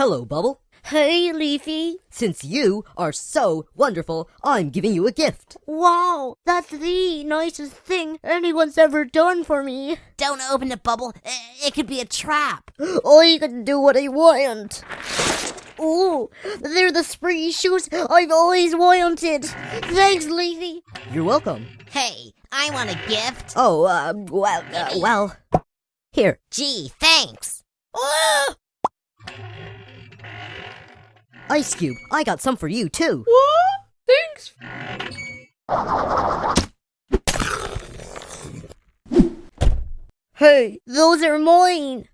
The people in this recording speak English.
Hello, Bubble. Hey, Leafy. Since you are so wonderful, I'm giving you a gift. Wow, that's the nicest thing anyone's ever done for me. Don't open the bubble. It could be a trap. I can do what I want. Ooh, they're the springy shoes I've always wanted. Thanks, Leafy. You're welcome. Hey, I want a gift. Oh, uh, well, uh, well. Here. Gee, thanks. Ah! Ice Cube, I got some for you, too. What? Thanks. Hey, those are mine.